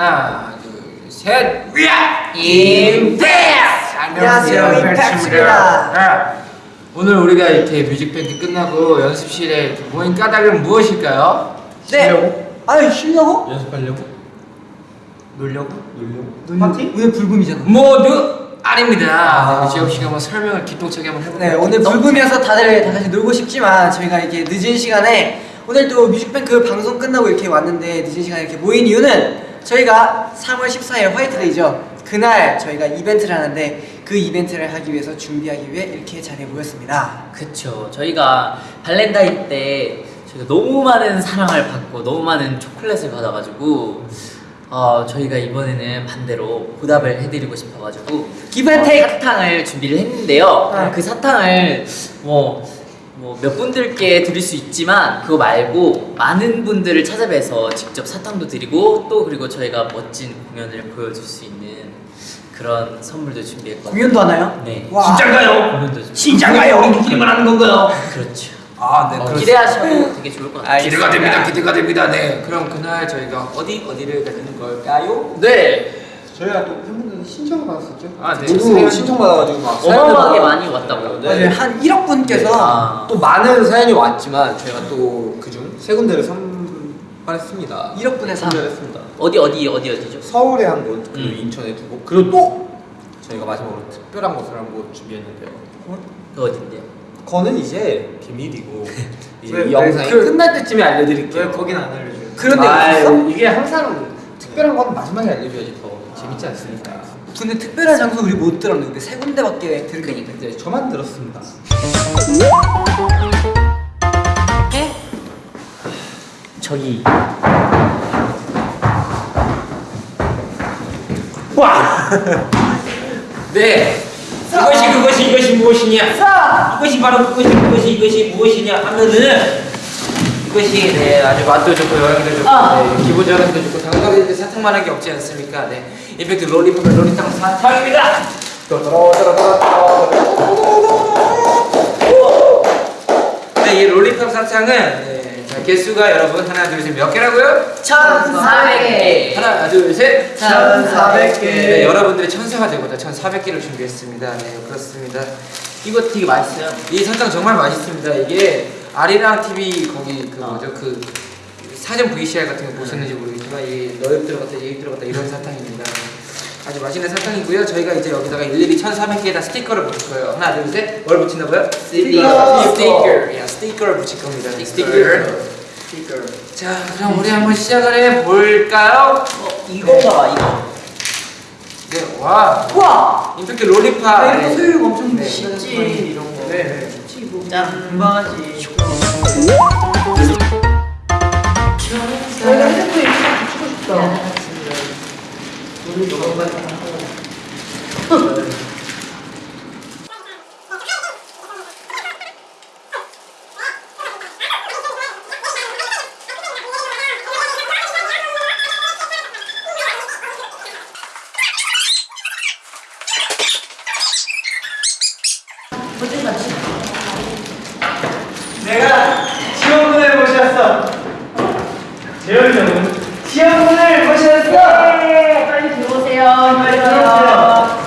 하나, 둘, 셋. 위아! 임팩트! 안녕하세요, 임팩트입니다. 네. 오늘 우리가 이렇게 뮤직뱅크 끝나고 연습실에 모인 까닭은 무엇일까요? 네. 아유 쉬려고? 연습하려고? 놀려고? 놀려고? 파티? 오늘 불금이잖아. 모두 아닙니다. 아. 네, 제업 씨가 한번 설명을 기똥차게 한번 해볼까요? 네 오늘 불금이어서 다들 다 같이 놀고 싶지만 저희가 이렇게 늦은 시간에 오늘 또 뮤직뱅크 방송 끝나고 이렇게 왔는데 늦은 시간에 이렇게 모인 이유는 저희가 3월 14일 화이트데이죠. 그날 저희가 이벤트를 하는데 그 이벤트를 하기 위해서 준비하기 위해 이렇게 자리에 모였습니다. 그쵸. 저희가 발렌타인 때 저희가 너무 많은 사랑을 받고 너무 많은 초콜릿을 받아가지고 어, 저희가 이번에는 반대로 보답을 해드리고 싶어가지고 and 어. 사탕을 준비를 했는데요. 네. 그 사탕을 뭐 뭐 몇 분들께 드릴 수 있지만 그거 말고 많은 분들을 찾아뵈서 직접 사탕도 드리고 또 그리고 저희가 멋진 공연을 보여줄 수 있는 그런 선물도 준비했거든요. 공연도 하나요? 네. 와. 진짠가요? 공연도 좀- 진짠가요? 우리끼리만 하는 건가요? 그렇죠. 아, 네. 어. 기대하셔도 되게 좋을 것 같아요. 기대가 됩니다. 기대가 됩니다. 네. 그럼 그날 저희가 어디 어디를 가는 걸까요? 네. 저희가 또 팬분들 신청을 받았었죠? 아, 네. 모두 사연- 신청 받아가지고 막 어마어마하게 많이 왔다고. 네. 맞아요. 한 1억 분께서 아. 또 많은 사연이 왔지만 저희가 또 그중 세 군데를 선발했습니다 1억 분의 사. 선별했습니다 어디 어디 어디 어디죠? 서울에 한 곳, 그리고 음. 인천에 두 곳, 그리고 또 저희가 마지막으로 특별한 곳을 한 곳 준비했는데요 그 어딘데요? 그거는 이제 비밀이고 이제 영상이 그- 끝날 때쯤에 알려드릴게요 왜 거긴 안 알려줘요? 그런 데가 데가 있어? 이게 항상 특별한 건 마지막에 알려줘야지 더 재밌지 않습니까? 근데 특별한 장소 우리 못 들었는데 세 군데밖에 들은 게 없는데. 이제 저만 들었습니다. 저기 네. 이것이 그것이 이것이 무엇이냐? 이것이 바로 그것이 그것이 이것이 무엇이냐 하면은 이것이 네 아주 맛도 좋고 영양도 좋고 아. 네, 기분 전환도 좋고 당연하게 사탕만한 게 없지 않습니까? 네. 임팩트 롤리팝의 롤리탕 사탕입니다. 네, 이 롤리팝 사탕은 네, 자, 개수가 여러분 하나 둘 셋 몇 개라고요? 1400개. 하나 둘 셋. 1400 개. 네, 여러분들의 천사가 되고자 1400개를 준비했습니다. 네, 그렇습니다. 이거 되게 맛있어요. 이 사탕 정말 맛있습니다. 이게 아리랑 TV 거기 그 어. 뭐죠 그 사전 VCR 같은 거 보셨는지 모르겠지만 이 너입 들어갔다 얘입 들어갔다 이런 사탕입니다. 아주 맛있는 사탕이고요. 저희가 이제 여기다가 일일이 1,400개에다 스티커를 붙일 거예요. 하나, 둘, 셋. 뭘 붙인다고요? 스티커. 스티커. 야, 스티커를 붙일 겁니다. 스티커. 스티커. 자, 그럼 우리 한번 시작을 해 볼까요? 어 이건가 봐 이거. 네, 와. 우와! 임팩트 롤리팝. 야, 이거 소유가 엄청 네, 쉽지. 이런 거. 네, 네. 짠. 금방 하지. 저희가 핸드폰에 이렇게 붙이고. 내가 지원군을 모셨어. 재현이 형은 지원군을 모셨어. 빨리 들어오세요. 빨리 들어오세요.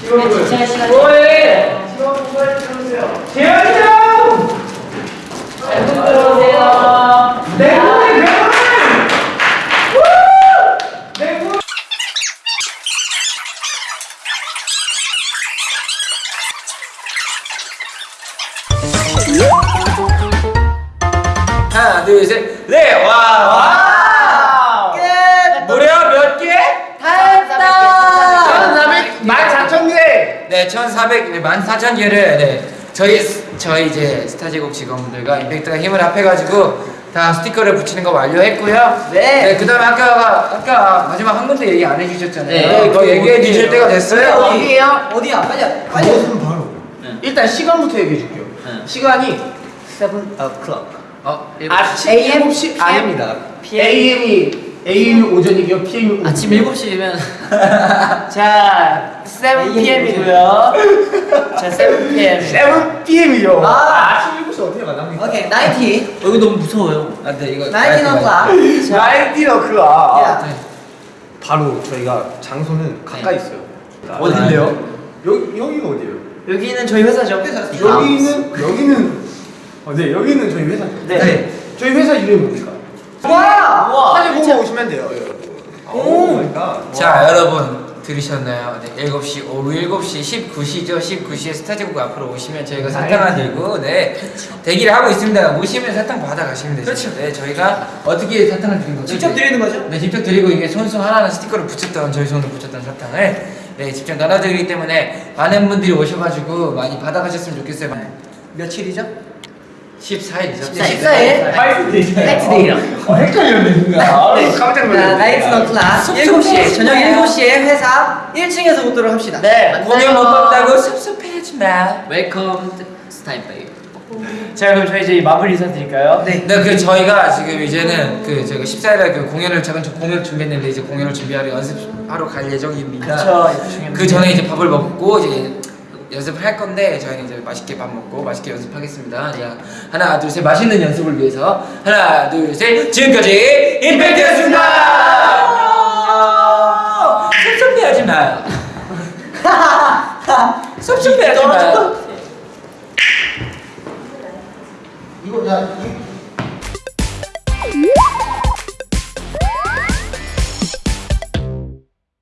지원군. 네, 시간 와, 와. 끝! 무려 몇 개? 다 했다! 1400 네, 1400, 네, 14,000개를 네, 저희 저희 이제 스타제국 직원분들과 임팩트가 힘을 합해가지고 다 스티커를 붙이는 거 완료했고요. 네. 그다음에 아까 아까 마지막 한 군데 얘기 안 해주셨잖아요. 네. 그거 얘기해 주실 때가 됐어요. 어디에요? 어디야? 빨리 빨리. 바로. 네. 일단 시간부터 얘기해 줄게요. 네. 시간이 7 o'clock. 어, 아침 AM? 7시 아닙니다. PM? AM이 AM이 오전이고요. 오후. 아침 7시면 자, 7pm이고요. 자 7pm. 7 PM이요. 아. 아침 7시 어떻게 가납니까? 오케이, 90. 여기 너무 무서워요. 아, 네 이거 19 o'clock. 9 o'clock. 야. 네. 바로 저희가 장소는 가까이 있어요. 어딘데요? 여기 여기가 어디예요? 여기는 저희 회사죠. 여기는 여기는 어, 네 여기는 저희 회사죠. 네. 저희 회사 이름이 뭡니까? 와! 우와, 사진 보고 오시면 돼요. Oh my god. 자 여러분 들으셨나요? 네, 7시 오후 7시 19시죠 19시에 스타제국 앞으로 오시면 저희가 사탕을 들고 네 대기를 하고 있습니다 오시면 사탕 받아가시면 되죠 그렇죠. 네 저희가 어떻게 사탕을 드린 거죠? 직접 드리는 거죠? 네 직접 드리고 이게 손수 하나하나 스티커를 붙였던 저희 손으로 붙였던 사탕을 네 직접 나눠드리기 때문에 많은 분들이 오셔가지고 많이 받아가셨으면 좋겠어요 며칠이죠? 14일 이죠 14일. 화이트데이랑 네. 깜짝 자, 나이트 너클라스. 7시에 저녁 7시에 회사 1층에서 보도록 합시다. 네. 공연 못 봤다고 섭섭해하지 마. 웰컴 스타인바이 자 그럼 저희 이제 마무리 인사 드릴까요? 네. 네, 그 저희가 지금 이제는 그 저희가 14일에 그 공연을 작은 저 공연을 준비했는데 이제 공연을 준비하러 연습하러 갈 예정입니다. 그쵸 그 전에 이제 밥을 먹고 이제 연습을 할 건데 저희는 이제 맛있게 밥 먹고 맛있게 연습하겠습니다. 자, 하나, 둘, 셋 맛있는 연습을 위해서 하나, 둘, 셋 지금까지 임팩트였습니다. 섭섭해하지 마요. 섭섭해하지 마요.